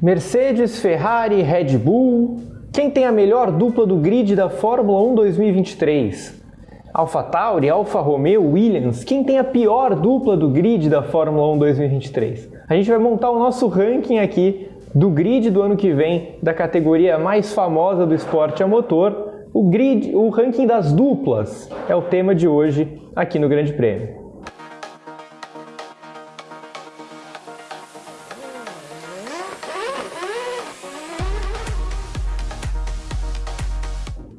Mercedes, Ferrari, Red Bull. Quem tem a melhor dupla do grid da Fórmula 1 2023? AlphaTauri, Alfa Romeo, Williams. Quem tem a pior dupla do grid da Fórmula 1 2023? A gente vai montar o nosso ranking aqui do grid do ano que vem da categoria mais famosa do esporte a motor. O grid, o ranking das duplas é o tema de hoje aqui no Grande Prêmio.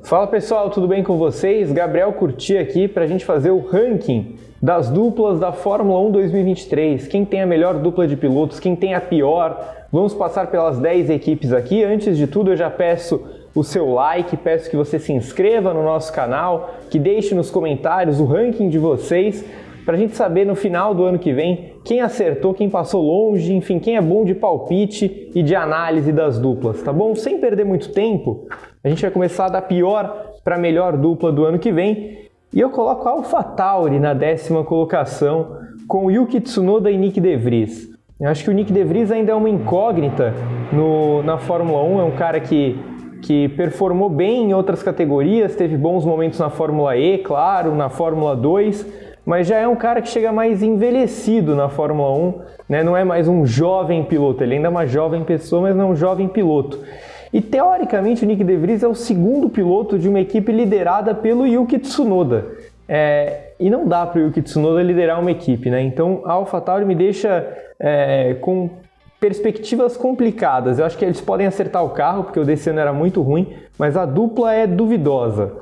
Fala pessoal, tudo bem com vocês? Gabriel Curti aqui para a gente fazer o ranking das duplas da Fórmula 1 2023. Quem tem a melhor dupla de pilotos, quem tem a pior. Vamos passar pelas 10 equipes aqui. Antes de tudo, eu já peço o seu like, peço que você se inscreva no nosso canal, que deixe nos comentários o ranking de vocês, para a gente saber no final do ano que vem quem acertou, quem passou longe, enfim, quem é bom de palpite e de análise das duplas, tá bom? Sem perder muito tempo, a gente vai começar da pior para a melhor dupla do ano que vem. E eu coloco a AlphaTauri na décima colocação com Yuki Tsunoda e Nick De Vries. Eu acho que o Nick De Vries ainda é uma incógnita no, na Fórmula 1, é um cara que, que performou bem em outras categorias, teve bons momentos na Fórmula E, claro, na Fórmula 2, mas já é um cara que chega mais envelhecido na Fórmula 1, né? não é mais um jovem piloto, ele ainda é uma jovem pessoa, mas não é um jovem piloto. E teoricamente o Nick De Vries é o segundo piloto de uma equipe liderada pelo Yuki Tsunoda. É, e não dá para o Yuki Tsunoda liderar uma equipe, né? Então a AlphaTauri me deixa é, com perspectivas complicadas. Eu acho que eles podem acertar o carro, porque o desse ano era muito ruim, mas a dupla é duvidosa.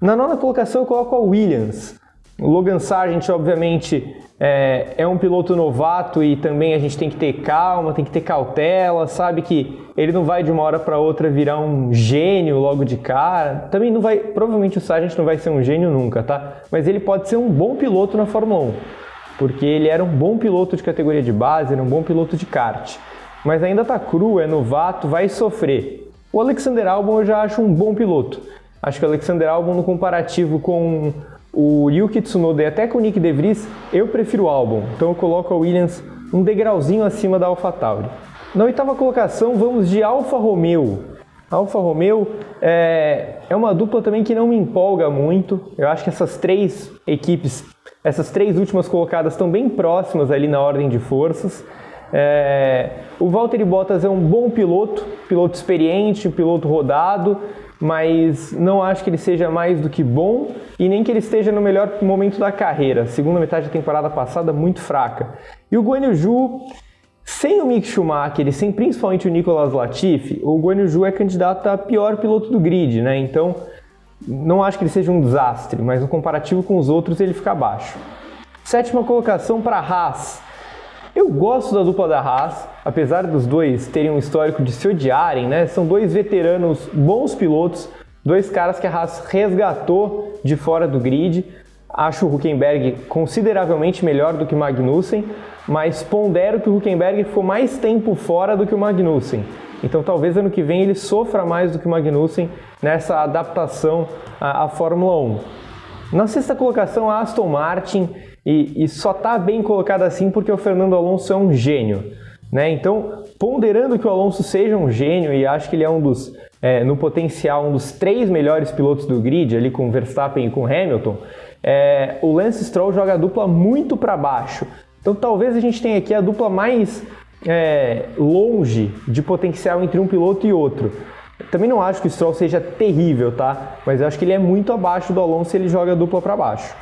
Na nona colocação eu coloco a Williams. O Logan Sargent, obviamente, é, é, um piloto novato e também a gente tem que ter calma, tem que ter cautela, sabe que ele não vai de uma hora para outra virar um gênio logo de cara. Também não vai, provavelmente o Sargent não vai ser um gênio nunca, tá? Mas ele pode ser um bom piloto na Fórmula 1, porque ele era um bom piloto de categoria de base, era um bom piloto de kart. Mas ainda tá cru, é novato, vai sofrer. O Alexander Albon eu já acho um bom piloto. Acho que o Alexander Albon no comparativo com o Yuki Tsunoda e até com o Nick De Vries, eu prefiro o Albon. Então eu coloco a Williams um degrauzinho acima da AlphaTauri. Na oitava colocação, vamos de Alfa Romeo. Alfa Romeo é, é uma dupla também que não me empolga muito. Eu acho que essas três equipes, essas três últimas colocadas estão bem próximas ali na ordem de forças. É, o Valtteri Bottas é um bom piloto, piloto experiente, piloto rodado, mas não acho que ele seja mais do que bom e nem que ele esteja no melhor momento da carreira. Segunda metade da temporada passada, muito fraca. E o Guanyu sem o Mick Schumacher e sem principalmente o Nicolas Latifi, o Guanyu é candidato a pior piloto do grid, né? Então, não acho que ele seja um desastre, mas no comparativo com os outros ele fica abaixo. Sétima colocação para Haas. Eu gosto da dupla da Haas, apesar dos dois terem um histórico de se odiarem, né? São dois veteranos bons pilotos, dois caras que a Haas resgatou de fora do grid. Acho o Huckenberg consideravelmente melhor do que Magnussen, mas pondero que o Huckenberg ficou mais tempo fora do que o Magnussen. Então talvez ano que vem ele sofra mais do que o Magnussen nessa adaptação à, à Fórmula 1. Na sexta colocação, a Aston Martin e, e só está bem colocado assim porque o Fernando Alonso é um gênio. Né? Então, ponderando que o Alonso seja um gênio e acho que ele é um dos, é, no potencial, um dos três melhores pilotos do grid, ali com Verstappen e com Hamilton, é, o Lance Stroll joga a dupla muito para baixo. Então, talvez a gente tenha aqui a dupla mais é, longe de potencial entre um piloto e outro. Também não acho que o Stroll seja terrível, tá? Mas eu acho que ele é muito abaixo do Alonso e ele joga a dupla para baixo.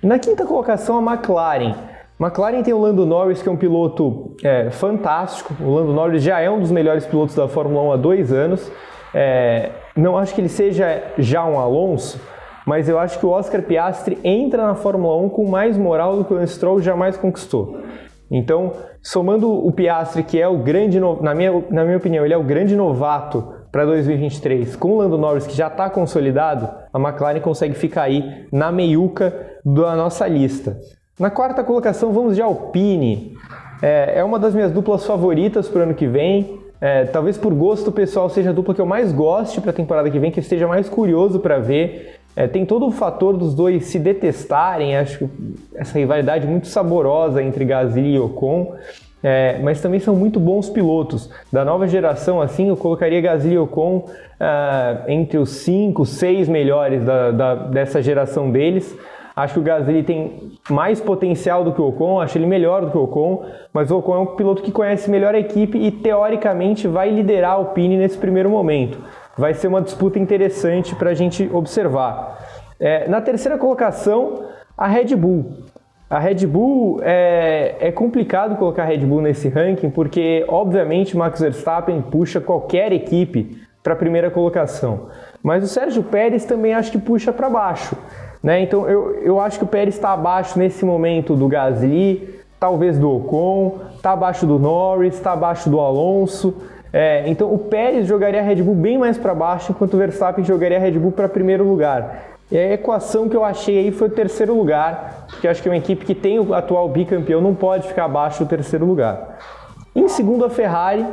Na quinta colocação, a McLaren. McLaren tem o Lando Norris, que é um piloto é, fantástico. O Lando Norris já é um dos melhores pilotos da Fórmula 1 há dois anos. É, não acho que ele seja já um Alonso, mas eu acho que o Oscar Piastri entra na Fórmula 1 com mais moral do que o Stroll jamais conquistou. Então, somando o Piastri, que é o grande, na minha, na minha opinião, ele é o grande novato para 2023 com o Lando Norris, que já está consolidado, a McLaren consegue ficar aí na meiuca da nossa lista. Na quarta colocação, vamos de Alpine. É, é uma das minhas duplas favoritas para o ano que vem. É, talvez por gosto pessoal seja a dupla que eu mais goste para a temporada que vem, que eu esteja mais curioso para ver. É, tem todo o fator dos dois se detestarem, acho essa rivalidade muito saborosa entre Gasly e Ocon. É, mas também são muito bons pilotos. Da nova geração, assim, eu colocaria Gasly e Ocon uh, entre os 5, 6 melhores da, da, dessa geração deles. Acho que o Gasly tem mais potencial do que o Ocon, acho ele melhor do que o Ocon, mas o Ocon é um piloto que conhece melhor a equipe e teoricamente vai liderar a Alpine nesse primeiro momento. Vai ser uma disputa interessante para a gente observar. É, na terceira colocação, a Red Bull. A Red Bull é, é complicado colocar a Red Bull nesse ranking porque, obviamente, Max Verstappen puxa qualquer equipe para a primeira colocação. Mas o Sérgio Pérez também acho que puxa para baixo. Né? Então eu, eu acho que o Pérez está abaixo nesse momento do Gasly, talvez do Ocon, está abaixo do Norris, está abaixo do Alonso. É, então o Pérez jogaria a Red Bull bem mais para baixo, enquanto o Verstappen jogaria a Red Bull para primeiro lugar. E a equação que eu achei aí foi o terceiro lugar, porque acho que uma equipe que tem o atual bicampeão não pode ficar abaixo do terceiro lugar. Em segundo, a Ferrari.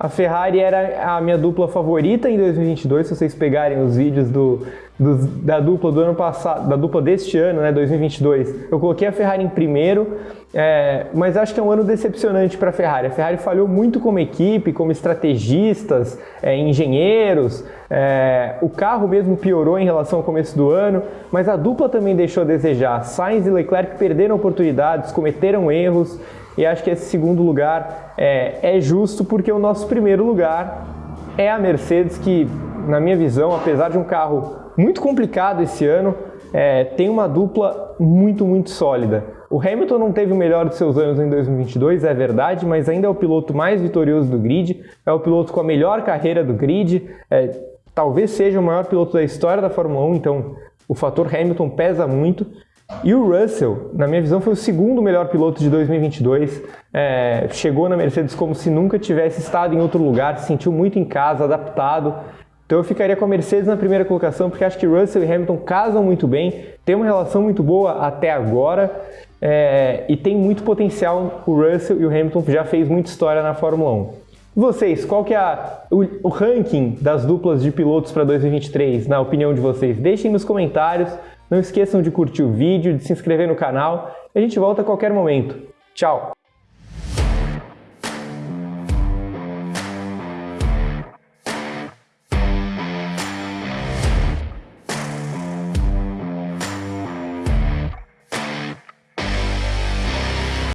A Ferrari era a minha dupla favorita em 2022, se vocês pegarem os vídeos do, do, da dupla do ano passado, da dupla deste ano, né, 2022. Eu coloquei a Ferrari em primeiro, é, mas acho que é um ano decepcionante para a Ferrari. A Ferrari falhou muito como equipe, como estrategistas, é, engenheiros. É, o carro mesmo piorou em relação ao começo do ano, mas a dupla também deixou a desejar. Sainz e Leclerc perderam oportunidades, cometeram erros, e acho que esse segundo lugar é, é justo porque o nosso primeiro lugar é a Mercedes, que, na minha visão, apesar de um carro muito complicado esse ano, é, tem uma dupla muito, muito sólida. O Hamilton não teve o melhor de seus anos em 2022, é verdade, mas ainda é o piloto mais vitorioso do grid, é o piloto com a melhor carreira do grid, é, talvez seja o maior piloto da história da Fórmula 1, então o fator Hamilton pesa muito. E o Russell, na minha visão, foi o segundo melhor piloto de 2022. É, chegou na Mercedes como se nunca tivesse estado em outro lugar, se sentiu muito em casa, adaptado. Então eu ficaria com a Mercedes na primeira colocação, porque acho que Russell e Hamilton casam muito bem, tem uma relação muito boa até agora é, e tem muito potencial. O Russell e o Hamilton já fez muita história na Fórmula 1. E vocês, qual que é a, o, o ranking das duplas de pilotos para 2023, na opinião de vocês? Deixem nos comentários, não esqueçam de curtir o vídeo, de se inscrever no canal. A gente volta a qualquer momento. Tchau!